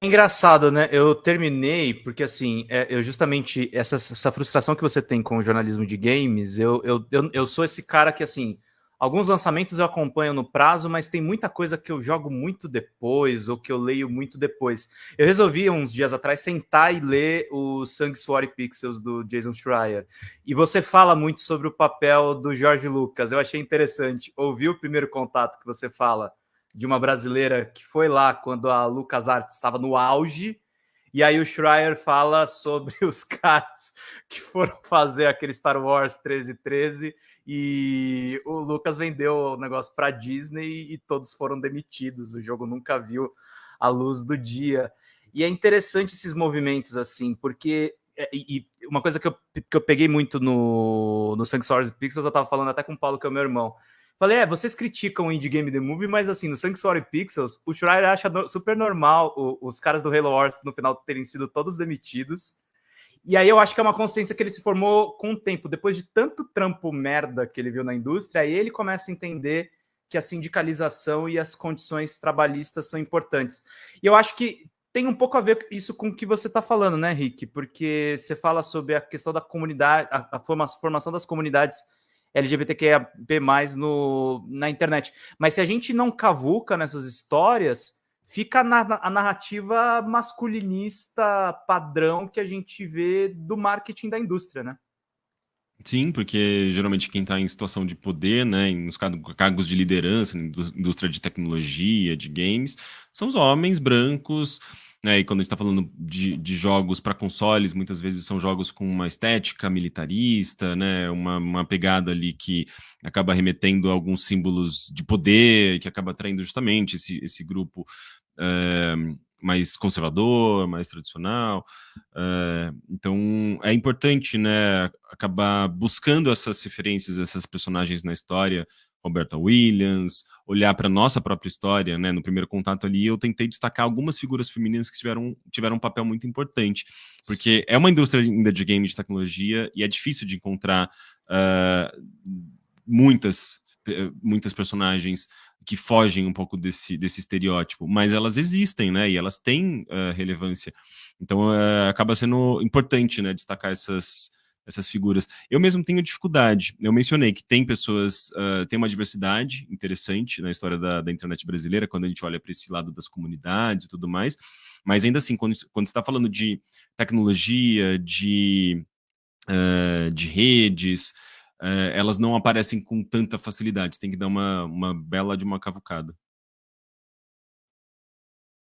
Engraçado, né? Eu terminei porque, assim, é, eu justamente, essa, essa, frustração que você tem com o jornalismo de games, eu, eu, eu, eu, sou esse cara que, assim, alguns lançamentos eu acompanho no prazo, mas tem muita coisa que eu jogo muito depois, ou que eu leio muito depois. Eu resolvi, uns dias atrás, sentar e ler o Sanctuary Pixels do Jason Schreier. E você fala muito sobre o papel do Jorge Lucas. Eu achei interessante ouvir o primeiro contato que você fala de uma brasileira que foi lá quando a LucasArts estava no auge. E aí o Schreier fala sobre os caras que foram fazer aquele Star Wars 1313 e o Lucas vendeu o negócio para Disney e todos foram demitidos. O jogo nunca viu a luz do dia. E é interessante esses movimentos assim, porque é, e, uma coisa que eu, que eu peguei muito no, no Sanctuary Pixels, eu estava falando até com o Paulo, que é o meu irmão. Falei, é, vocês criticam o Indie Game The Movie, mas assim, no Sanctuary Pixels, o Schreier acha super normal o, os caras do Halo Wars no final terem sido todos demitidos. E aí eu acho que é uma consciência que ele se formou com o tempo. Depois de tanto trampo merda que ele viu na indústria, aí ele começa a entender que a sindicalização e as condições trabalhistas são importantes. E eu acho que tem um pouco a ver isso com o que você está falando, né, Rick? Porque você fala sobre a questão da comunidade, a, a formação das comunidades LGBTQIA+ no, na internet. Mas se a gente não cavuca nessas histórias, fica na, a narrativa masculinista padrão que a gente vê do marketing da indústria, né? Sim, porque geralmente quem está em situação de poder, né, nos cargos de liderança, na indústria de tecnologia, de games, são os homens brancos, né? E quando a gente está falando de, de jogos para consoles, muitas vezes são jogos com uma estética militarista, né? Uma, uma pegada ali que acaba remetendo a alguns símbolos de poder, que acaba atraindo justamente esse, esse grupo é, mais conservador, mais tradicional. É, então é importante, né? Acabar buscando essas referências, essas personagens na história Roberta Williams, olhar para nossa própria história, né? No primeiro contato ali, eu tentei destacar algumas figuras femininas que tiveram, tiveram um papel muito importante, porque é uma indústria ainda de game de tecnologia e é difícil de encontrar uh, muitas, muitas personagens que fogem um pouco desse, desse estereótipo, mas elas existem, né? E elas têm uh, relevância. Então, uh, acaba sendo importante, né? Destacar essas essas figuras. Eu mesmo tenho dificuldade. Eu mencionei que tem pessoas, uh, tem uma diversidade interessante na história da, da internet brasileira, quando a gente olha para esse lado das comunidades e tudo mais, mas ainda assim, quando, quando você está falando de tecnologia, de, uh, de redes, uh, elas não aparecem com tanta facilidade, você tem que dar uma, uma bela de uma cavucada.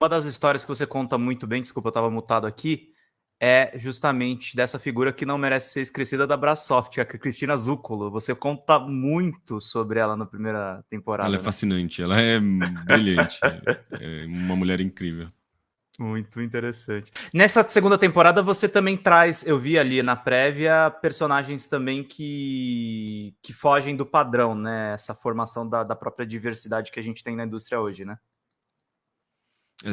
Uma das histórias que você conta muito bem, desculpa, eu estava mutado aqui, é justamente dessa figura que não merece ser esquecida da Brasoft, a Cristina Zúculo. Você conta muito sobre ela na primeira temporada. Ela é né? fascinante, ela é brilhante, é uma mulher incrível. Muito interessante. Nessa segunda temporada você também traz, eu vi ali na prévia, personagens também que, que fogem do padrão, né? Essa formação da, da própria diversidade que a gente tem na indústria hoje, né?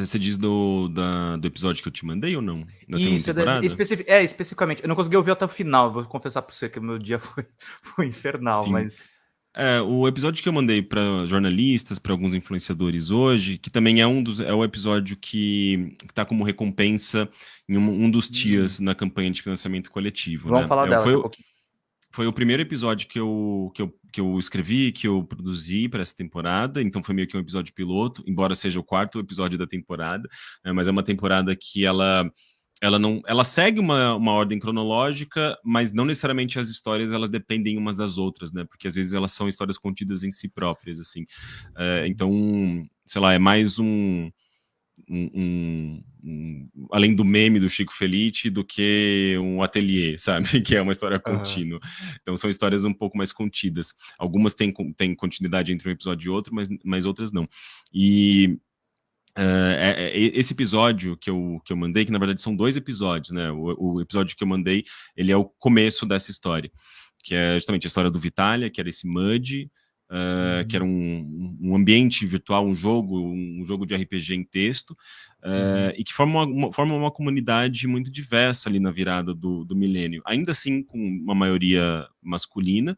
Você diz do, da, do episódio que eu te mandei ou não? Da Isso, é, especific, é, especificamente. Eu não consegui ouvir até o final, vou confessar para você que o meu dia foi, foi infernal, Sim. mas... É, o episódio que eu mandei para jornalistas, para alguns influenciadores hoje, que também é um dos é o episódio que está como recompensa em um, um dos dias hum. na campanha de financiamento coletivo. Vamos né? falar é, dela foi, um foi o primeiro episódio que eu, que eu, que eu escrevi, que eu produzi para essa temporada, então foi meio que um episódio piloto, embora seja o quarto episódio da temporada, né, mas é uma temporada que ela ela não ela segue uma, uma ordem cronológica, mas não necessariamente as histórias elas dependem umas das outras, né? Porque às vezes elas são histórias contidas em si próprias, assim. É, então, sei lá, é mais um um, um, um, além do meme do Chico Felice, do que um ateliê, sabe? Que é uma história contínua. Uhum. Então são histórias um pouco mais contidas. Algumas têm, têm continuidade entre um episódio e outro, mas, mas outras não. E Uh, é, é, esse episódio que eu, que eu mandei, que na verdade são dois episódios, né? O, o, episódio que eu mandei, ele é o começo dessa história, que é justamente a história do Vitalia, que era esse Mud, uh, que era um, um, ambiente virtual, um jogo, um jogo de RPG em texto, uh, e que forma uma, uma, forma uma comunidade muito diversa ali na virada do, do milênio. Ainda assim, com uma maioria masculina,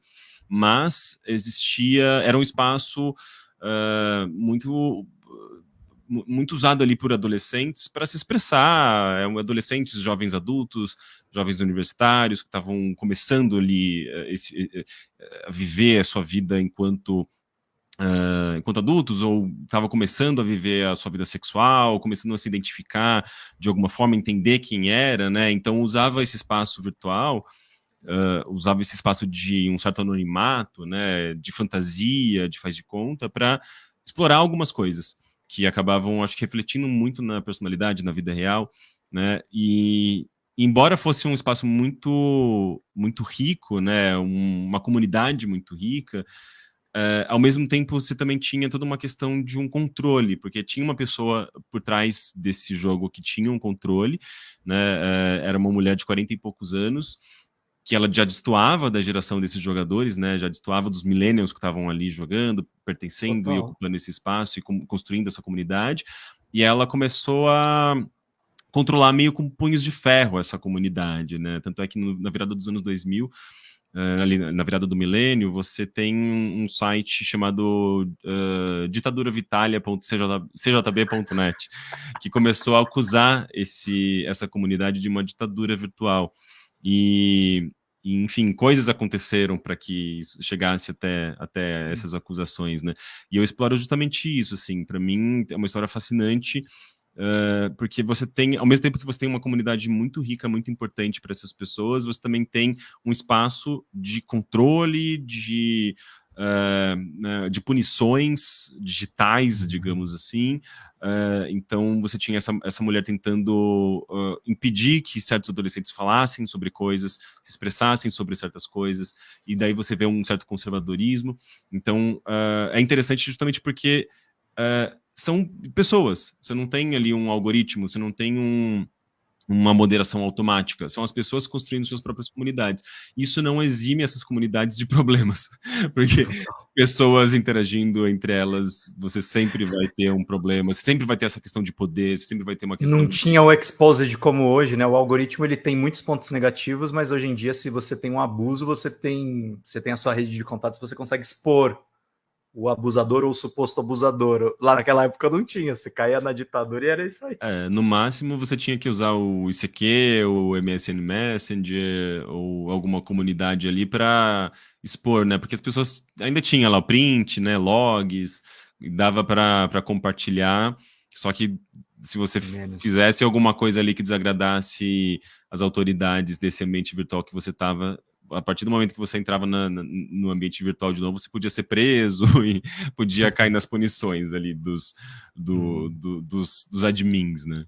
mas existia, era um espaço uh, muito muito usado ali por adolescentes para se expressar, é, adolescentes, jovens adultos, jovens universitários que estavam começando ali uh, esse, a viver a sua vida enquanto Uh, enquanto adultos, ou estava começando a viver a sua vida sexual, começando a se identificar de alguma forma, entender quem era, né? Então usava esse espaço virtual, uh, usava esse espaço de um certo anonimato, né? De fantasia, de faz de conta, para explorar algumas coisas que acabavam, acho que, refletindo muito na personalidade, na vida real, né? E embora fosse um espaço muito, muito rico, né? Um, uma comunidade muito rica Uh, ao mesmo tempo, você também tinha toda uma questão de um controle, porque tinha uma pessoa por trás desse jogo que tinha um controle, né? Uh, era uma mulher de 40 e poucos anos, que ela já destoava da geração desses jogadores, né? Já destoava dos millennials que estavam ali jogando, pertencendo Total. e ocupando esse espaço e construindo essa comunidade. E ela começou a controlar meio com punhos de ferro essa comunidade, né? Tanto é que no, na virada dos anos 2000 uh, ali na virada do milênio, você tem um site chamado uh, ditaduravitalia.cjb.net, que começou a acusar esse, essa comunidade de uma ditadura virtual. E, enfim, coisas aconteceram para que isso chegasse até, até essas acusações, né? E eu exploro justamente isso, assim, para mim é uma história fascinante, Uh, porque você tem, ao mesmo tempo que você tem uma comunidade muito rica, muito importante para essas pessoas, você também tem um espaço de controle, de, uh, de punições digitais, uhum. digamos assim. Uh, então, você tinha essa, essa mulher tentando impedir que certos adolescentes falassem sobre coisas, se expressassem sobre certas coisas, e daí você vê um certo conservadorismo. Então, é interessante justamente porque são pessoas. Você não tem ali um algoritmo, você não tem um, uma moderação automática. São as pessoas construindo suas próprias comunidades. Isso não exime essas comunidades de problemas, porque pessoas interagindo entre elas, você sempre vai ter um problema, você sempre vai ter essa questão de poder, você sempre vai ter uma questão... Não de... tinha o exposed como hoje, né? O algoritmo ele tem muitos pontos negativos, mas hoje em dia, se você tem um abuso, você tem, você tem a sua rede de contatos, você consegue expor o abusador ou o suposto abusador. Lá naquela época não tinha, você caía na ditadura e era isso aí. É, no máximo você tinha que usar o ICQ, o MSN Messenger ou alguma comunidade ali para expor, né? Porque as pessoas ainda tinham lá o print, né, logs, dava para compartilhar, só que se você Menos. fizesse alguma coisa ali que desagradasse as autoridades desse ambiente virtual que você estava, a partir do momento que você entrava na, na, no ambiente virtual de novo, você podia ser preso e podia cair nas punições ali dos, do, uhum. do, dos, dos admins, né?